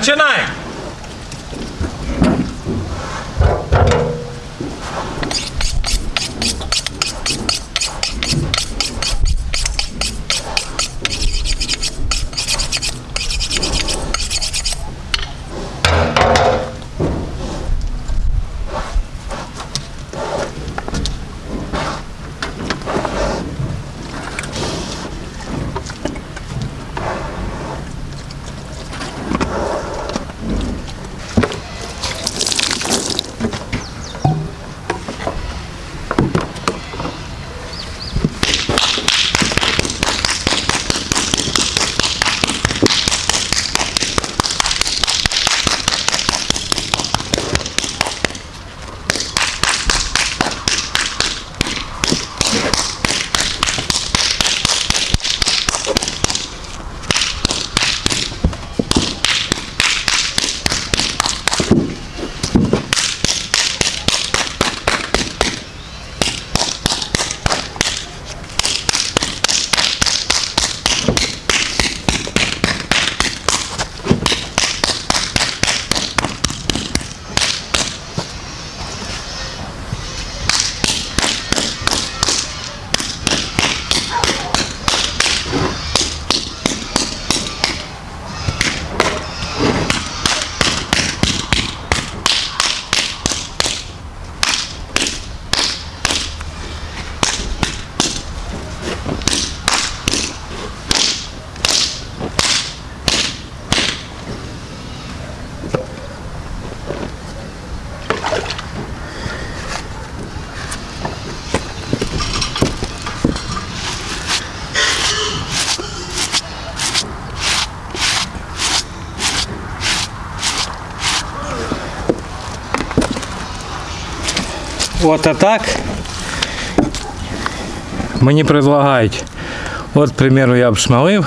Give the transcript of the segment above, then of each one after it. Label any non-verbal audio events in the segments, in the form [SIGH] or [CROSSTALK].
Trên. Вот а так мені предлагають. От, к примеру, я обшмалив,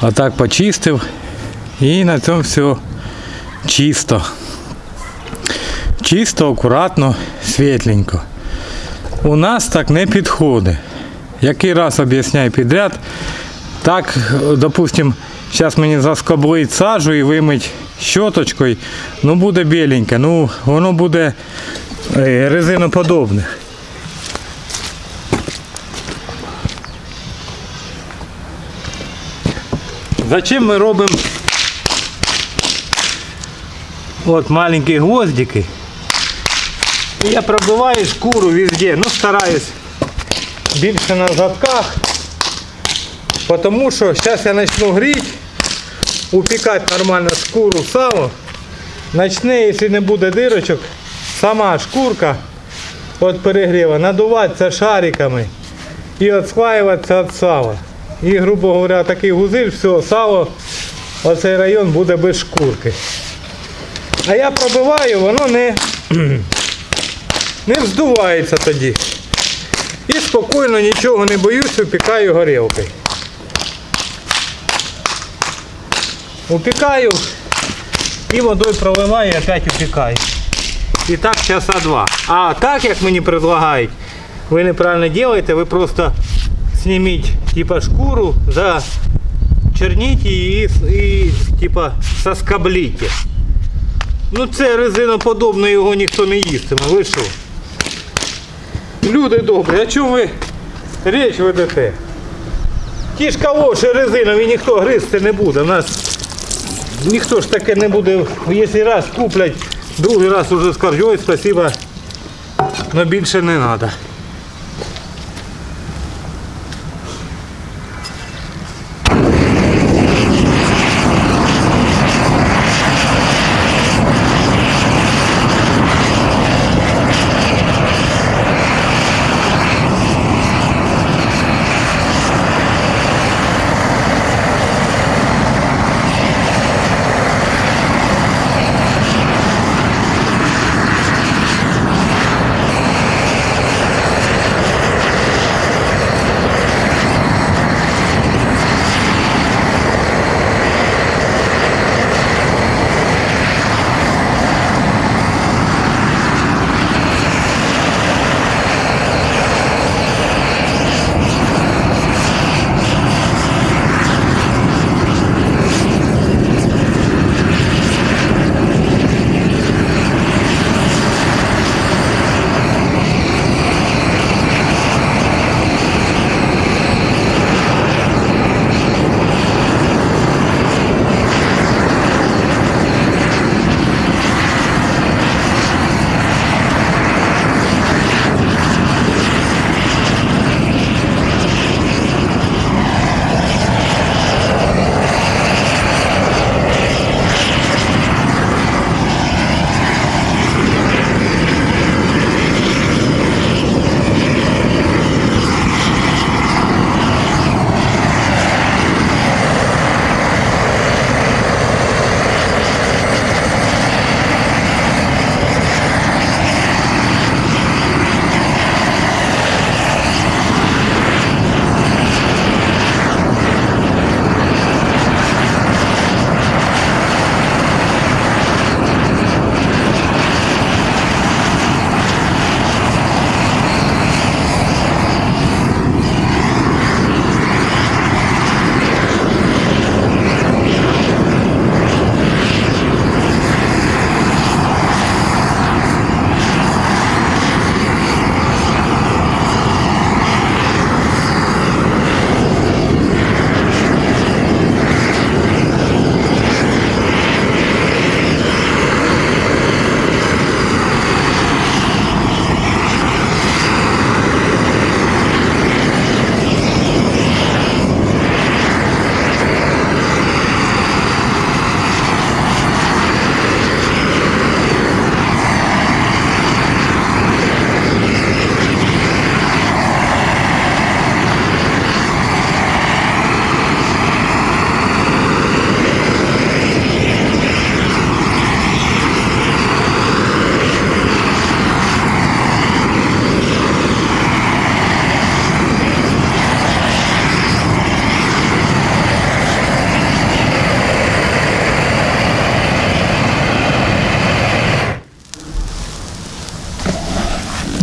а так почистив і на цьому все чисто. Чисто, акуратно, світленько. У нас так не підходить. Який раз об'ясняю підряд. Так, допустим, зараз мені заскоблить сажу і вимить щоточкою, ну буде біленьке, ну воно буде е, резиноподобне. Зачем ми робимо от маленькі гвоздики? І я пробиваю шкуру везде, ну стараюсь більше на задках, потому що зараз я почну гріти, упікати нормально шкуру сало, почне, якщо не буде дирочок, сама шкурка від перегріва надуватися шариками і відслаюватися від сала. І, грубо говоря, такий гузиль, все, сало, оцей район буде без шкурки. А я пробиваю, воно не, [CLEARS THROAT] не вздувається тоді. І спокійно нічого не боюсь, упікаю горілкою. Упікаю і водою проливаю і опять упікаю. І так часа два. А так, як мені предлагають, ви неправильно робите, ви просто зніміть типа шкуру, зачерніть її і, типа соскобліть. Ну це резиноподобне, його ніхто не їстиме. Ви що? Люди добрі, а чому ви річ ведете? Ті ж калоші резинові ніхто гризти не буде. У нас ніхто ж таке не буде, якщо раз куплять, другий раз уже ой, спасибо, але більше не треба.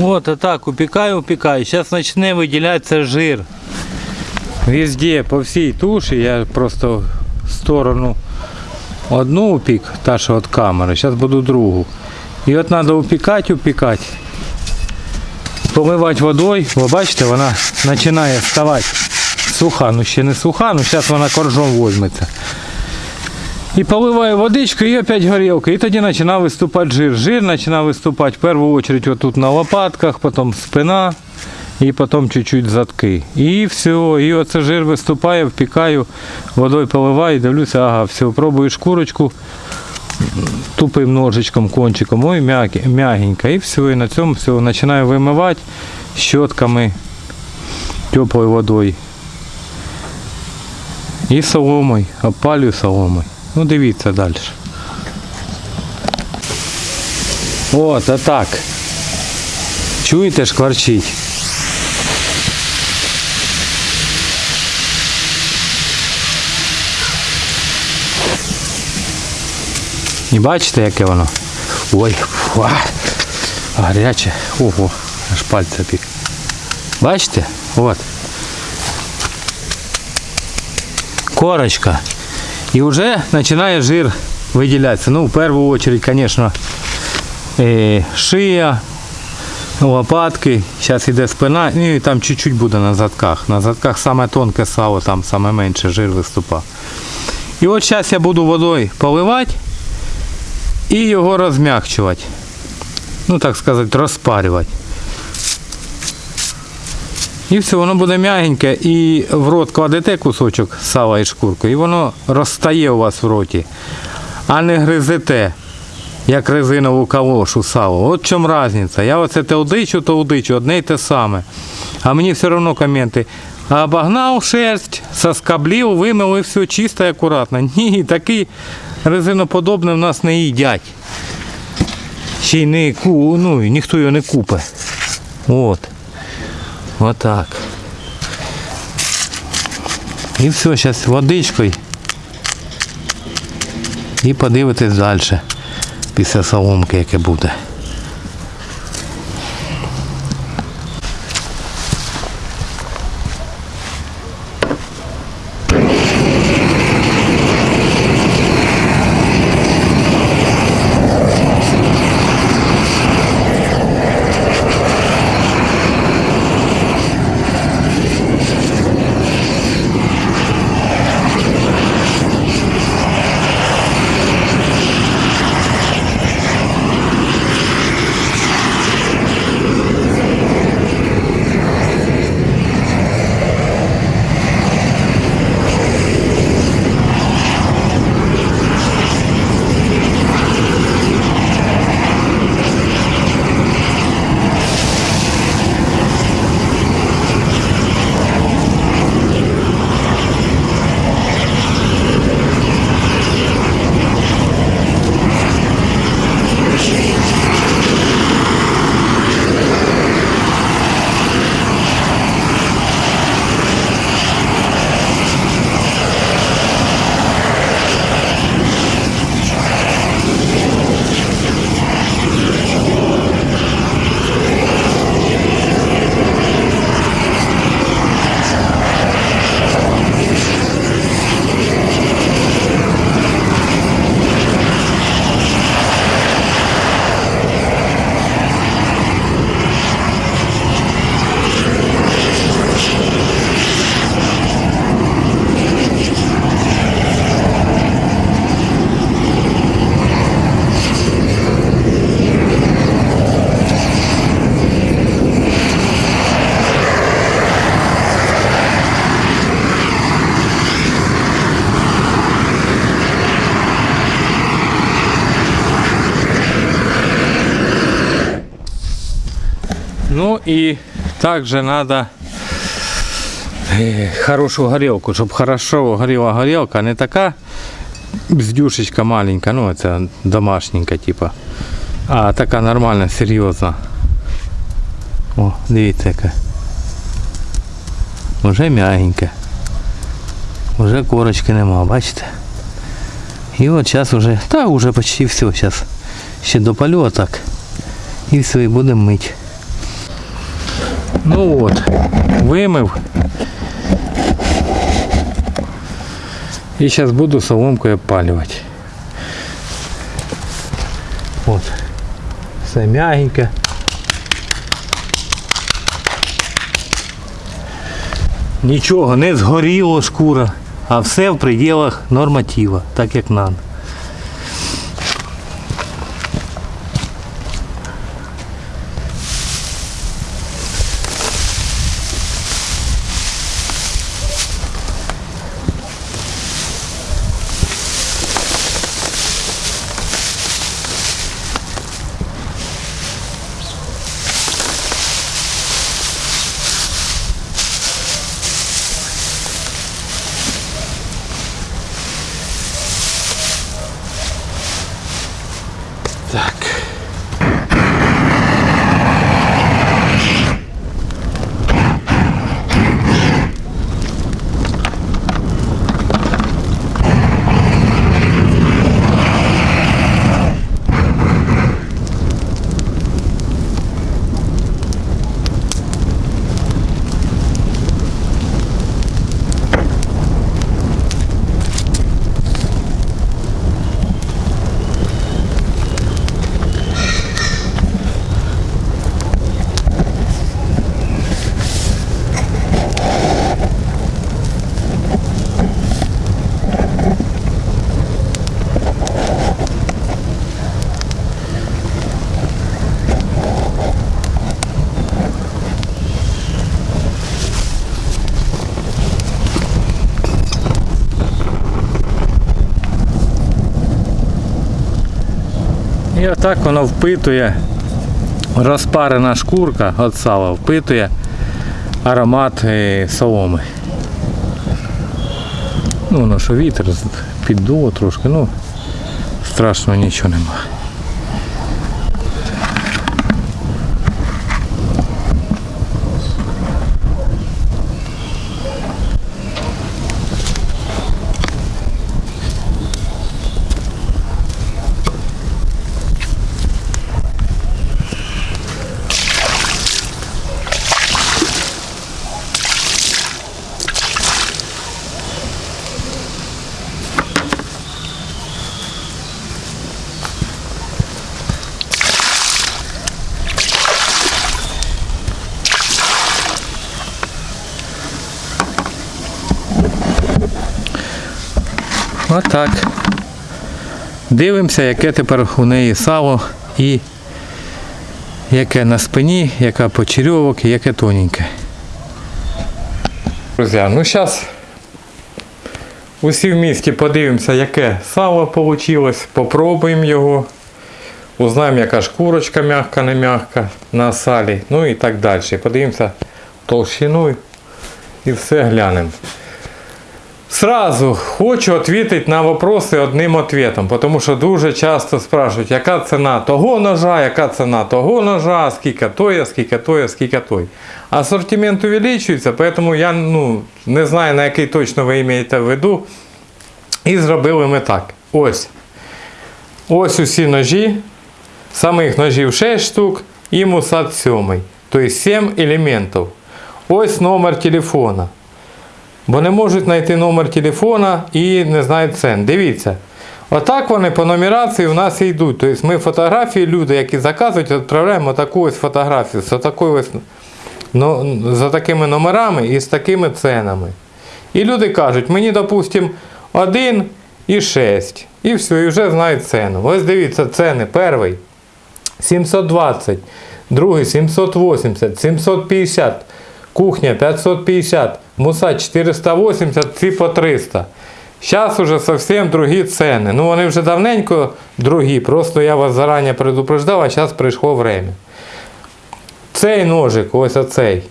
Вот, а так, упекаю, упекаю. Сейчас начне виділятися жир. Везде, по всій туші, я просто в сторону одну упік, та що від камери, зараз буду другу. І от треба упікати, упікати. Поливати водою, ви бачите, вона починає ставати суха, ну ще не суха, ну зараз вона коржом возьметься. І поливаю водичку і опять горілка. І тоді починає виступати жир. Жир починає виступати в першу чергу тут на лопатках, потім спина і потім чуть-чуть задки. І все, і оце жир виступає, впікаю, водою поливаю, дивлюся, ага, все, пробую шкурочку тупим ножичком, кончиком, ой, м'ягенько. І все, і на цьому все, починаю вимивати щотками теплою водою. І соломою, опалюю соломою. Ну дивіться далі. От, а так. Чуєте, шкварчить? І бачите, яке воно? Ой, фу, а, гаряче. Ого, аж пальця пік. Бачите? От. Корочка. І вже починає жир виділятися. Ну, в першу чергу, звісно, е, шия, лопатки, зараз йде спина, ну і там чуть-чуть буде на задках. На задках саме тонке сало, там саме менше жир виступа. І от зараз я буду водою поливати і його розм'якчувати. Ну, так сказати, розпарювати. І все, воно буде м'ягеньке і в рот кладете кусочок сала і шкурку, і воно розстає у вас в роті, а не гризете, як резинову калошу сало. От в чому різниця. Я оце те удичу, то удичу, одне й те саме. А мені все одно коменти. Обогнав шерсть, соскоблів, вимив і все чисто і акуратно. [LAUGHS] Ні, такий резиноподобний в нас не їдять. Ще й не ку, ну, ніхто його не купить. От. Отак. І все, зараз водичкою. І подивитись далі. Після соломки, яке буде. и также надо э, хорошую горелку, чтобы хорошо горела горелка, а не така бздюшечка маленька, ну это домашненька типа, а така нормальна, серйозна. О, дивіться яка. Уже м'ягенька. Уже корочки нема, бачите? І от зараз уже, та вже почти все, зараз ще допалю отак. І все, і будемо мити. Ну от, вимив. І зараз буду соломкою опалювати. От. Все м'ягеньке. Нічого не згоріло шкура, а все в пределах норматива, так як надо. І отак воно впитує, розпарена шкурка від сала впитує аромат е, соломи. Ну, воно що вітер піддуло трошки, ну страшного нічого нема. Отак. Дивимося, яке тепер у неї сало і яке на спині, яка почерьовок і яке тоненьке. Друзі, ну зараз усі в місті подивимося, яке сало вийшло, попробуємо його. Узнаємо, яка шкурочка м'яка, не м'яка на салі, ну і так далі. Подивимося толщину і все глянемо. Сразу хочу відповідати на вопроси одним ответом, тому що дуже часто спрашують, яка ціна того ножа, яка ціна того ножа, скільки той, скільки той, скільки той. Асортимент увеличується, тому я ну, не знаю, на який точно ви маєте в виду. І зробили ми так. Ось. Ось усі ножі. Самих ножів 6 штук і мусат 7. Тобто 7 елементів. Ось номер телефона. Бо не можуть знайти номер телефона і не знають цен. Дивіться. Отак вони по нумерації у нас і йдуть. Тобто ми фотографії, люди, які заказують, відправляємо таку ось фотографію з такою ось, ну, за такими номерами і з такими ценами. І люди кажуть, мені, допустимо, 1 і 6. І все, і вже знають ціну. Ось дивіться, ціни. Перший 720, другий 780, 750, кухня 550, муса 480, ці по 300. Зараз уже зовсім другі ціни. Ну вони вже давненько другі, просто я вас зарані предупреждав, а зараз прийшло время. Цей ножик, ось оцей.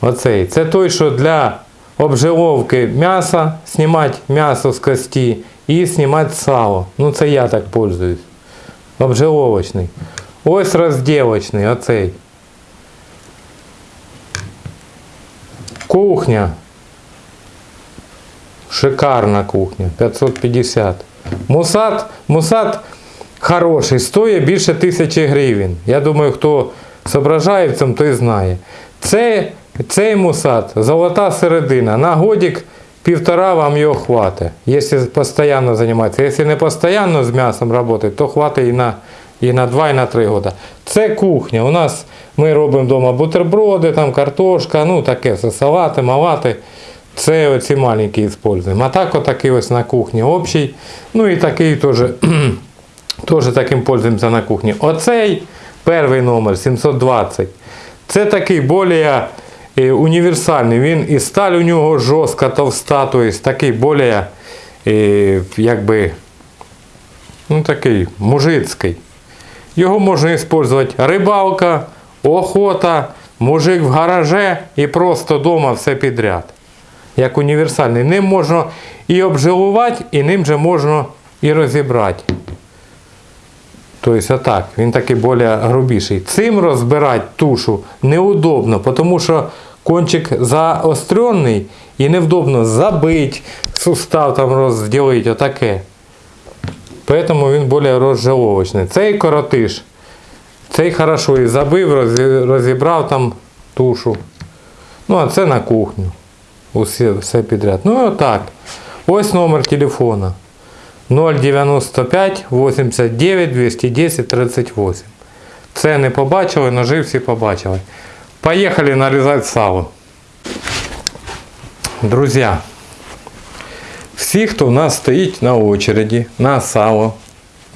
Оцей. Це той, що для обжиловки м'яса, знімати м'ясо з кості і знімати сало. Ну це я так пользуюсь. Обжиловочний. Ось розділочний, оцей. Кухня. Шикарна кухня. 550. Мусат, мусат хороший, стоїть більше тисячі гривень. Я думаю, хто соображає в цьому, той знає. Це, цей мусат, золота середина. На годик півтора вам його хватить, якщо постійно займатися. Якщо не постійно з м'ясом працювати, то хватить і на, і на 2, і на 3 роки. Це кухня. У нас ми робимо вдома бутерброди, там картошка, ну таке все, салати, малати. Це оці маленькі використовуємо. А так отакий ось на кухні общий. Ну і такий теж, [CLEARS THROAT] теж таким пользуємося на кухні. Оцей перший номер 720. Це такий більш е, універсальний. Він і сталь у нього жорстка, товста, тобто такий більш е, якби, ну такий мужицький. Його можна використовувати рибалка, охота, мужик в гараже і просто вдома все підряд. Як універсальний. Ним можна і обжилувати, і ним же можна і розібрати. Тобто отак, він такий більш грубіший. Цим розбирати тушу неудобно, тому що кончик заостренний і невдобно забити, сустав там розділити, отаке. Поэтому він більш розжаловочний. Цей коротиш, цей хорошо і забив, розібрав там тушу. Ну, а це на кухню. Усе, все підряд. Ну отак. Ось номер телефона. 095 89 210 38. Це не побачили, ножи всі побачили. Поїхали нарізати сало. Друзі, всі, хто в нас стоїть на очереді, на сало,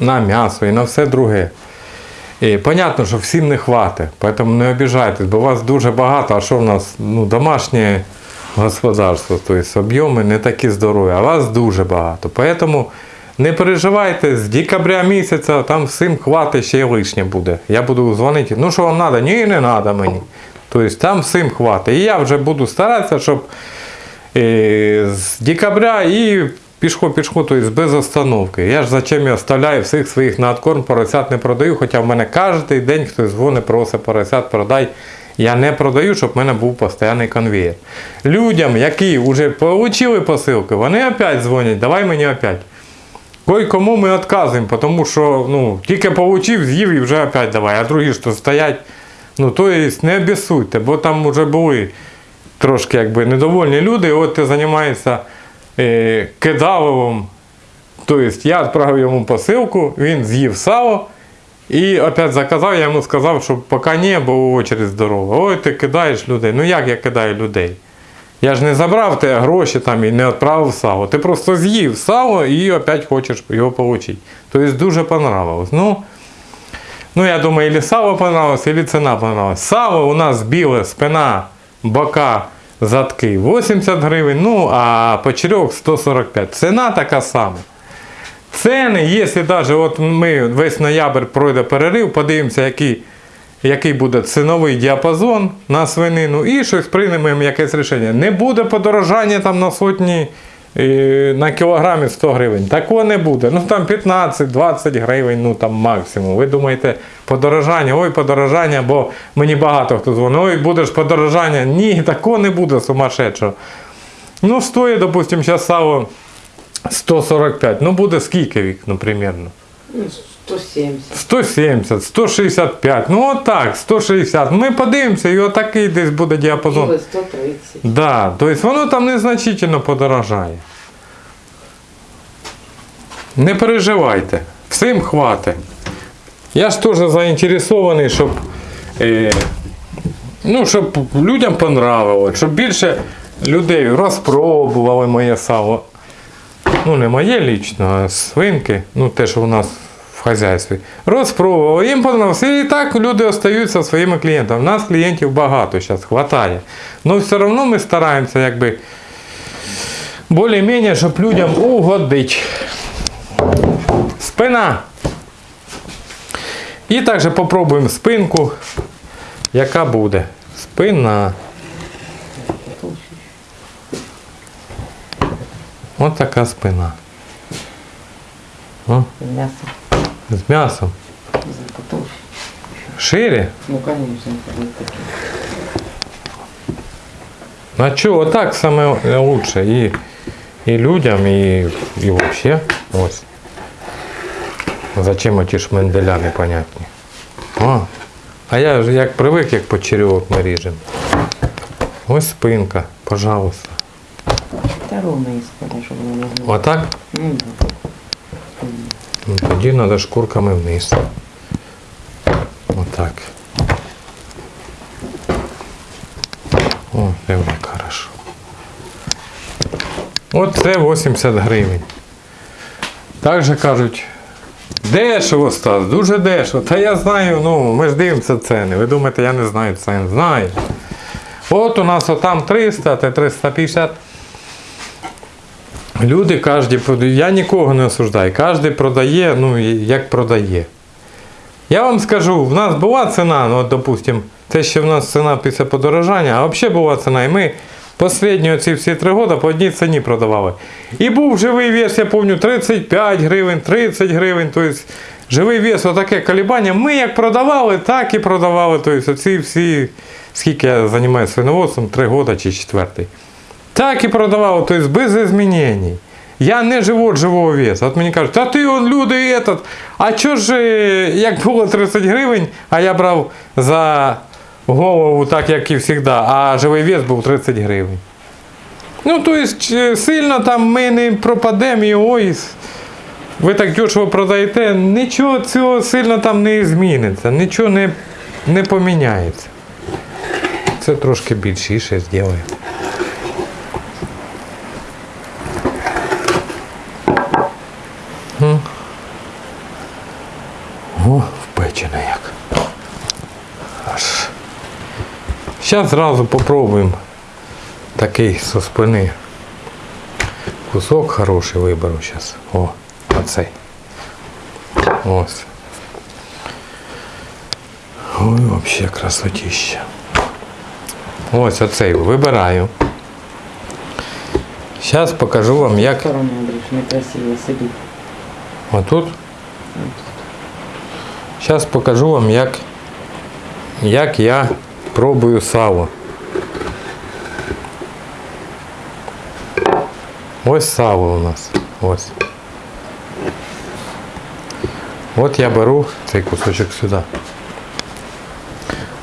на м'ясо і на все друге. І понятно, що всім не хватить, тому не обіжайтесь, бо вас дуже багато, а що в нас ну, домашнє господарство, тобто об'єми не такі здорові, а вас дуже багато. Тому не переживайте, з декабря місяця там всім хватить, ще й лишнє буде. Я буду дзвонити, ну що вам треба? Ні, не треба мені. Тобто там всім хватить. І я вже буду старатися, щоб е, з декабря і пішко пішко, тобто без остановки. Я ж зачем я оставляю всіх своїх на откорм, поросят не продаю, хоча в мене кожен день хтось дзвонить, просить поросят, продай. Я не продаю, щоб в мене був постійний конвейер. Людям, які вже отримали посилки, вони опять дзвонять, давай мені опять. Кой кому ми відказуємо, тому що ну, тільки получив, з'їв і вже опять давай, а другі то стоять. Ну, то есть не обісуйте, бо там вже були трошки якби недовольні люди, от ти займаєшся е, кидаловим. Тобто я відправив йому посилку, він з'їв сало і опять заказав, я йому сказав, що поки ні, бо очередь здорова. Ой, ти кидаєш людей. Ну як я кидаю людей? Я ж не забрав те гроші там і не відправив сало. Ти просто з'їв сало і опять хочеш його отримати. Тобто дуже понравилось. Ну, ну я думаю, или сало понравилось, или ціна понравилась. Сало у нас біле, спина, бока, задки 80 гривень, ну а почерьок 145. Ціна така сама. Ціни, якщо навіть от ми весь ноябрь пройде перерив, подивимося, який, який буде ціновий діапазон на свинину і щось приймемо якесь рішення. Не буде подорожання там на сотні на кілограмі 100 гривень. Такого не буде. Ну там 15-20 гривень, ну там максимум. Ви думаєте, подорожання, ой, подорожання, бо мені багато хто дзвонить, ой, будеш подорожання. Ні, такого не буде сумасшедшого. Ну, стоїть, допустим, зараз сало 145. Ну буде скільки вік, ну, примерно? Ну, 170. 170, 165. Ну отак, 160. Ми подивимося, і отакий десь буде діапазон. Или 130. Да, тобто воно там незначительно подорожає. Не переживайте, всім хватить. Я ж теж заінтересований, щоб, е, ну, щоб людям понравилось, щоб більше людей розпробували моє сало. Ну, не моє лічно, а свинки, ну те, що у нас в хазяйстві. Розпробували, їм понравилось. І так люди остаються своїми клієнтами. У нас клієнтів багато зараз хватає. Но все одно ми стараємося якби більш-менш, щоб людям угодити. Спина. І також попробуємо спинку, яка буде. Спина. Ось така спина. О, З м'ясом. Потолще. Шире? Ну, конечно, вот такие. А що, отак саме лучше і, і людям, і, і взагалі. Ось. Зачем оті шменделя непонятні? О, А я ж як привик, як почерьовок ми ріжемо. Ось спинка, пожалуйста. Та ровно і складе, щоб воно не гнуло. Отак? Ну, да. Ну, тоді треба шкурками вниз. Отак. О, диви, як хорошо. От це 80 гривень. Так же кажуть, дешево Стас, дуже дешево. Та я знаю, ну ми ж дивимося ціни. Ви думаєте, я не знаю цін, знаю. От у нас отам 300, те 350. Люди прод- я нікого не осуждаю, кожен продає, ну як продає. Я вам скажу, в нас була ціна, ну от, допустим, це ще в нас ціна після подорожання, а взагалі була ціна, і ми останні ці всі три роки по одній ціні продавали. І був живий вес, я пам'ятаю, 35 гривень, 30 гривень, тобто живий вес, отаке колебання. Ми як продавали, так і продавали. Тобто оці всі, скільки я займаюся свиноводством, 3 роки чи четвертий. Так і продавав, тобто без змінень. Я не живу живого весу. От мені кажуть, а ти он люди этот. А чого ж, е, як було 30 гривень, а я брав за голову так, як і завжди, а живий вес був 30 гривень. Ну, тобто, сильно там ми не пропадемо і ой, ви так дешево продаєте, нічого цього сильно там не зміниться, нічого не, не поміняється. Це трошки більшіше зробимо. О, впечене як. Аж. Зараз зразу попробуємо такий со спини. Кусок хороший виберу зараз. О, оцей. Ось. Ой, взагалі красотища. Ось оцей вибираю. Зараз покажу вам, як Сторони, некрасиво сидить. Отут. Зараз покажу вам, як, як я пробую сало. Ось сало у нас. Ось. От я беру цей кусочок сюди.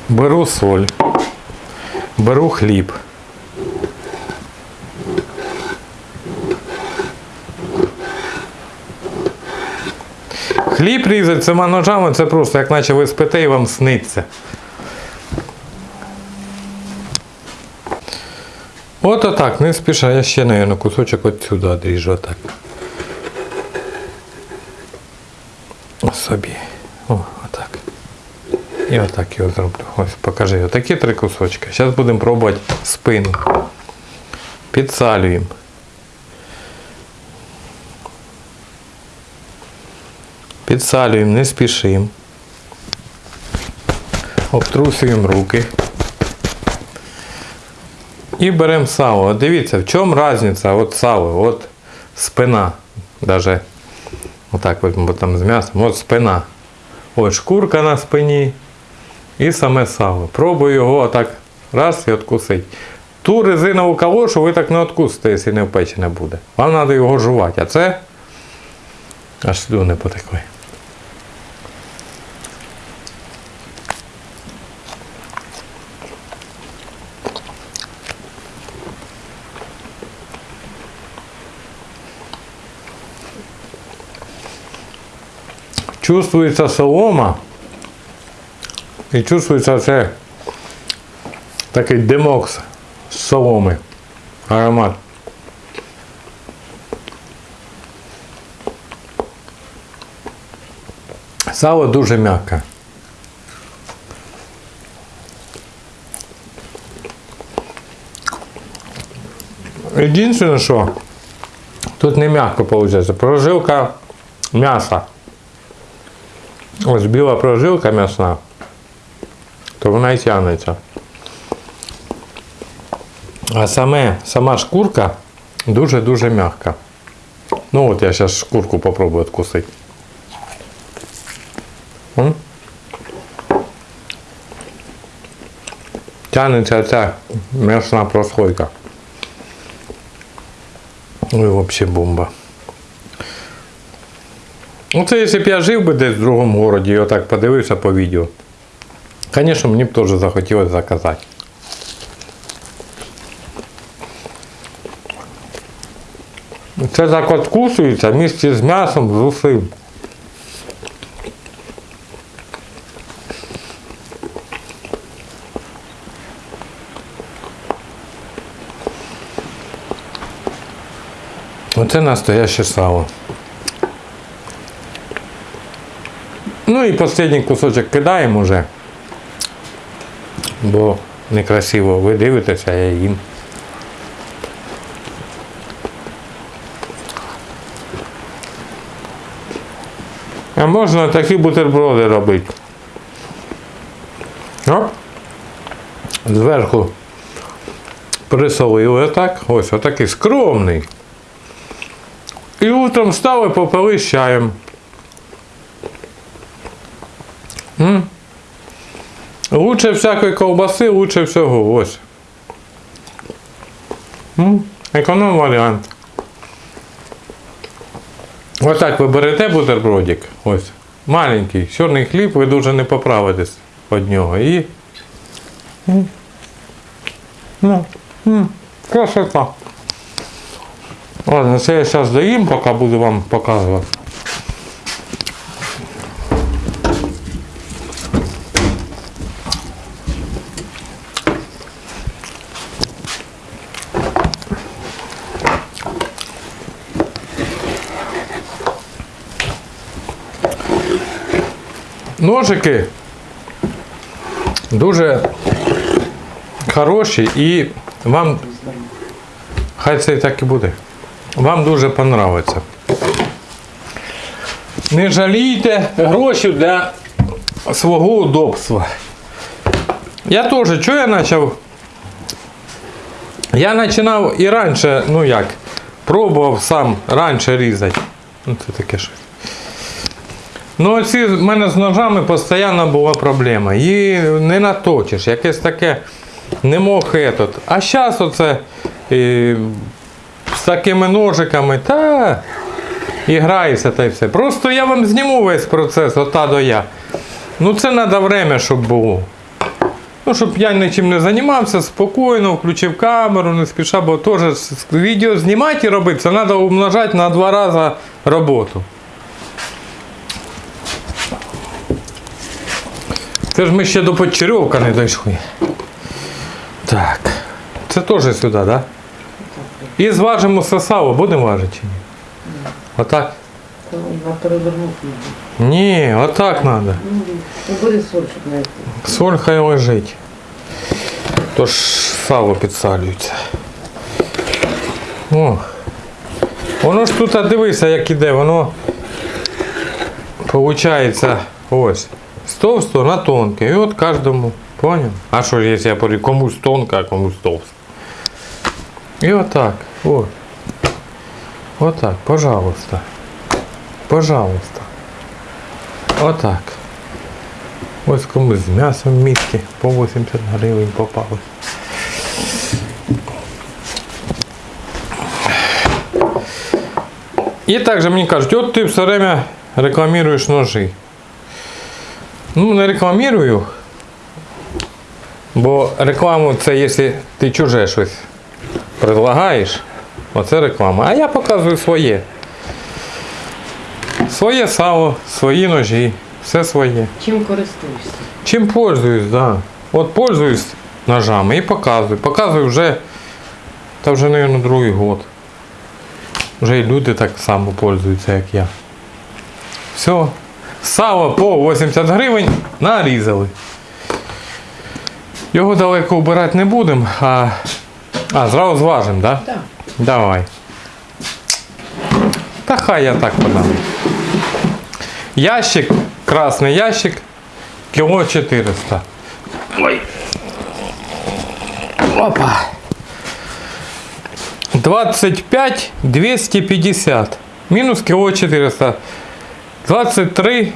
Беру соль. Беру хліб. Хліб різати цими ножами це просто як наче ви спите і вам сниться. От отак, не спіша, я ще, мабуть, кусочок от сюди одріжу отак. Собі. О, отак. І отак його зроблю. Ось покажи. Отакі три кусочки. Зараз будемо пробувати спину. Підсалюємо. Підсалюємо, не спішимо. Обтрусуємо руки. І беремо сало. От дивіться, в чому різниця от сало, от спина. Даже отак візьмемо там з м'ясом. От спина. Ось шкурка на спині і саме сало. Пробую його отак раз і откусити. Ту резинову калошу ви так не откусите, якщо не впечене буде. Вам треба його жувати. А це аж слюни потекли. Чувствується солома і чувствується це такий димок з соломи. Аромат. Сало дуже м'яке. Єдине, що тут не м'яко виходить, прожилка м'яса. Ось біла прожилка м'ясна, то вона і тягнеться. А саме, сама шкурка дуже-дуже м'яка. Ну от я зараз шкурку попробую откусити. М? Тягнеться ця м'ясна прослойка. Ой, взагалі бомба. Ну, це якщо б я жив би десь в другому городі і отак подивився по відео. Звісно, мені б теж захотілося заказати. Це так от вкусується місці з м'ясом, з усім. Оце настояще сало. Ну і останній кусочок кидаємо вже. Бо некрасиво ви дивитеся, я їм. А можна такі бутерброди робити. Оп. Зверху присолили отак. Ось отакий скромний. І утром став і попили з чаєм. М? Лучше всякої ковбаси, лучше всього. Ось. М? Економ варіант. Отак ви берете бутербродик. Ось. Маленький, чорний хліб, ви дуже не поправитесь від нього. І. Ну, красота. Ладно, це я зараз доїм, поки буду вам показувати. Ножики дуже хороші і вам хай це і так і буде. Вам дуже понравиться. Не жалійте гроші для свого удобства. Я теж, що я почав? Я починав і раніше, ну як, пробував сам раніше різати. Ну це таке щось. Ну, оці в мене з ножами постійно була проблема. Її не наточиш, якесь таке не мог этот. А зараз оце і, з такими ножиками, та і грається та й все. Просто я вам зніму весь процес от та до я. Ну це треба время, щоб було. Ну, щоб я нічим не займався, спокійно, включив камеру, не спіша, бо теж відео знімати і робити, це треба умножати на два рази роботу. Це ж ми ще до Подчерьовка не дійшли. Так. Це теж сюди, так? Да? І зважимо сосало, будемо важити чи ні? Отак? Перевернув. Ні, отак треба. Ну, буде соль, щоб знайти. Соль хай лежить. Тож сало підсалюється. О. Воно ж тут, дивися, як іде, воно Получається ось. З товстого на тонке. І от кожному. Поняв? А що, якщо я говорю, комусь тонко, а комусь товсто. І отак. От. Отак, пожалуйста. Пожалуйста. Отак. Ось комусь з м'ясом в місті по 80 гривень попали. І також мені кажуть, от ти все время рекламуєш ножи. Ну, не рекламую, бо рекламу це якщо ти чуже щось предлагаєш, оце реклама. А я показую своє. Своє сало, свої ножі, все своє. Чим користуєшся? Чим пользуюсь, да. От пользуюсь ножами і показую. Показую вже, та вже, мабуть, другий год. Вже і люди так само пользуються, як я. Все. Сало по 80 гривень нарізали. Його далеко вбирати не будемо, а, а зразу зважимо, так? Да? Так. Давай. Та хай я так подам. Ящик, красний ящик, кіло 400. Ой. Опа. 25 250. Мінус кіло 400. 23.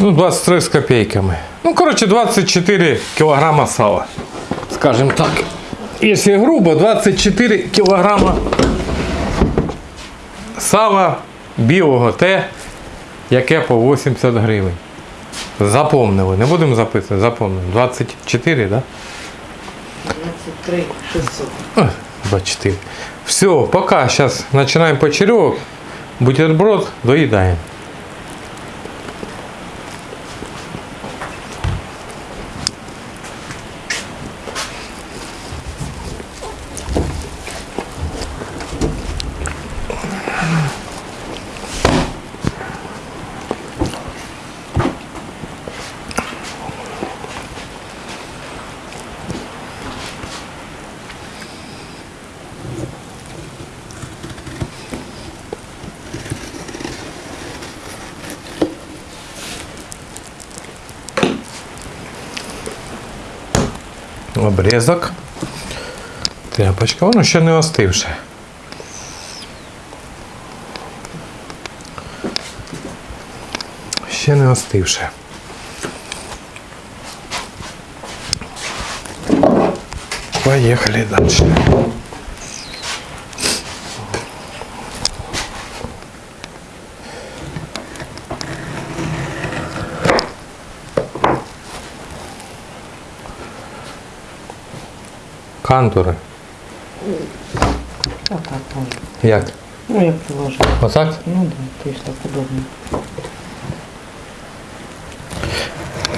Ну, 23 з копейками. Ну, коротше, 24 кілограма сала. Скажем так. Якщо грубо, 24 кілограма сала білого те, яке по 80 гривень. Запомнили, не будемо записувати, запомнили. 24, да? 23 600. 24. Все, пока. Сейчас начинаем почерек. Бутерброд доедаем. Обрезок. Тряпочка, воно ще не остивше. Ще не остивше. Поїхали далі. Кантури. Отак можна. Як? Ну, як положено. Отак? Ну да, то есть так удобно.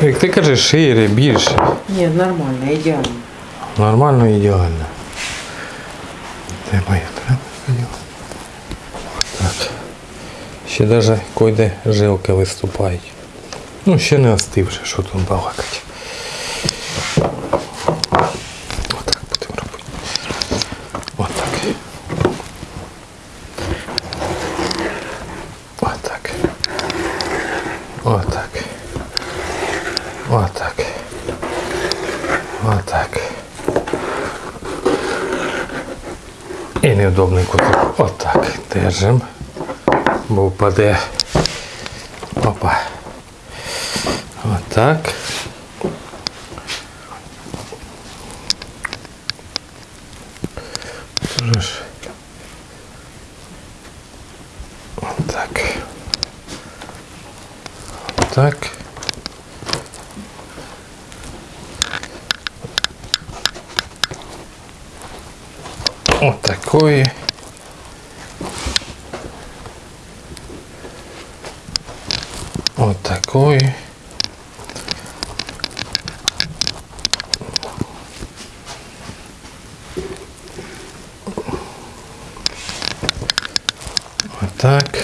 Як ти кажеш, шире, більше. Ні, нормально, ідеально. Нормально ідеально. Треба я треба. Так. Ще навіть койде жилки виступають. Ну, ще не остивше, що тут балакати. Держим. Бо впаде. Опа. Отак. Тоже ж. Отак. Так. Вот такой. Вот такой.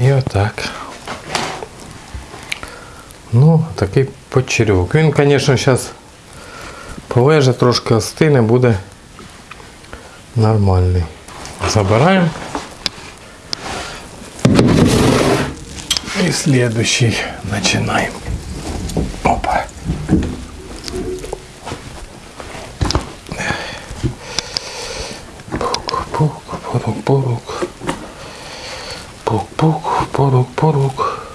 Вот так. Ну, такий почерьок. Він, звісно, зараз полеже, трошки остине, буде нормальний. Забираємо. следующий починаємо. Опа. Пук, пук, порук, порук. Пук, пук, порук, порук.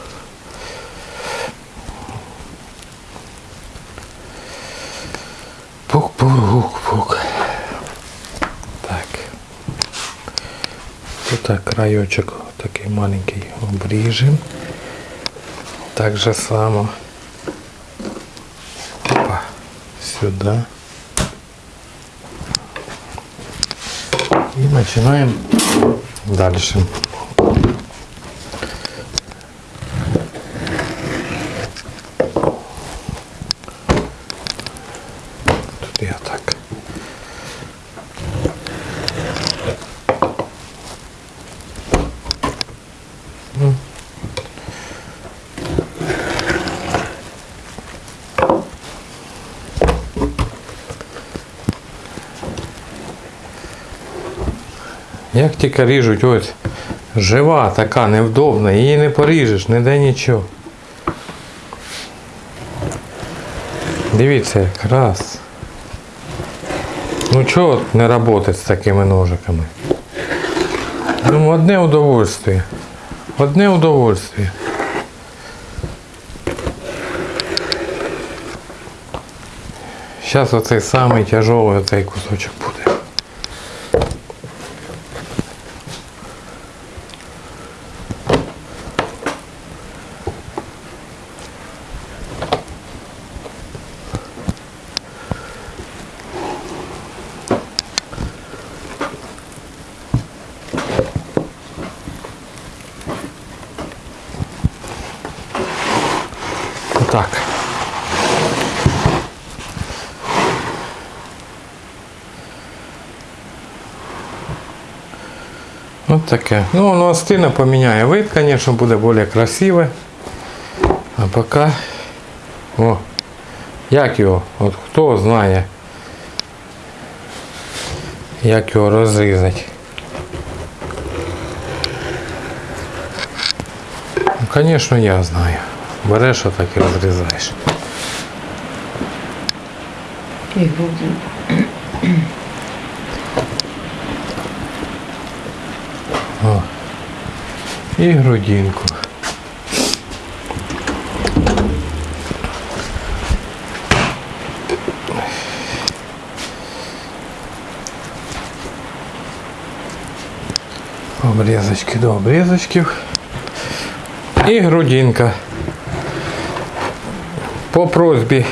Пук, пук, пук. Так. Тут так краєчок такий маленький обріжем. Так же само. Опа. Сюда. И начинаем дальше. Як тільки ріжуть, ось жива така, невдобна, її не поріжеш, ніде нічого. Дивіться, як раз. Ну чого не працювати з такими ножиками? Ну, одне удовольствие. Одне удовольствие. Зараз оцей самий тяжелий оцей кусочок буде. Отак. Ось таке. Ну, воно стильно поміняє вид, звісно, буде більш красиве. А поки. О, як його? От хто знає, як його розрізати. Ну, звісно, я знаю. Береш отак і розрізаєш. И І грудинку. Обрізочки до обрізочків. І грудинка. По просьбі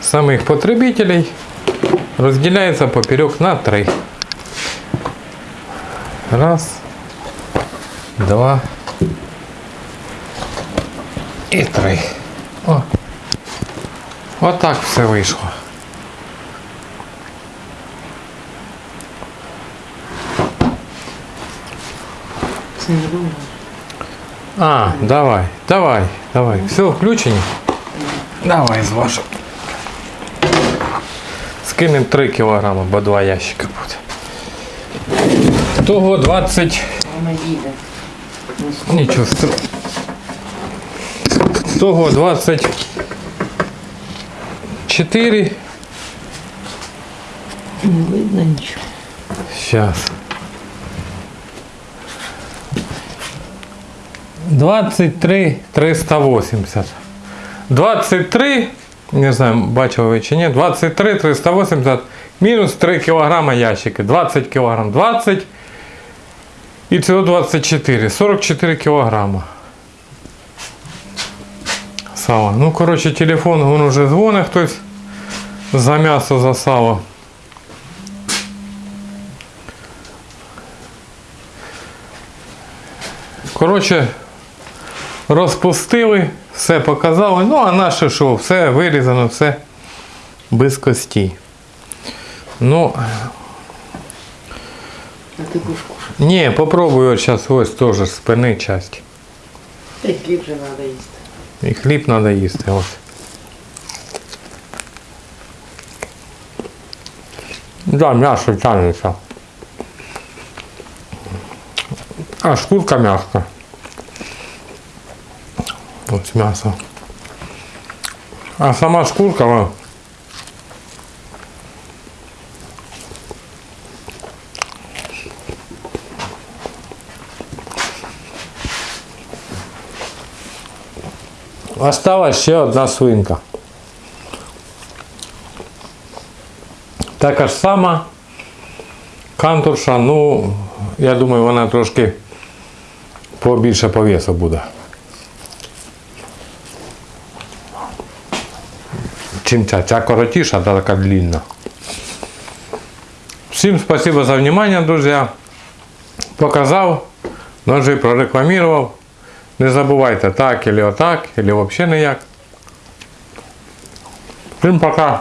самих потребителей розділяється поперек на три. Раз, Два і три. О. Отак все вийшло. А, давай, давай, давай. Все, включені? Давай, зважу. Скинемо 3 кілограми, бо два ящика буде. Того 20. Вона їде. Нічого. Того 24. Не видно нічого. Сейчас. 23 380. 23, не знаю, бачили ви чи ні, 23 380 мінус 3 кілограма ящики. 20 кілограм 20 і цього 24. 44 кілограма. Сало. Ну, коротше, телефон він вже дзвонить хтось за м'ясо, за сало. Коротше, розпустили, все показали. Ну, а наше що, все вирізано, все без костей. Ну, А ти будеш кушати. ні, попробую от зараз ось теж з спини часть. Й хліб же треба їсти. І хліб треба їсти. Ось. Да, м'ясо тягнеться. А шкурка м'яска. Ось м'ясо. А сама шкурка, вона Осталась ще одна свинка. Така ж сама кантурша, ну, я думаю, вона трошки побільше по весу буде. Чим ця? Ця коротіша, та така длинна. Всім спасибо за внимание, друзья. Показав, ножи прорекламував. Не забувайте так, или отак, или взагалі ніяк. Всім пока.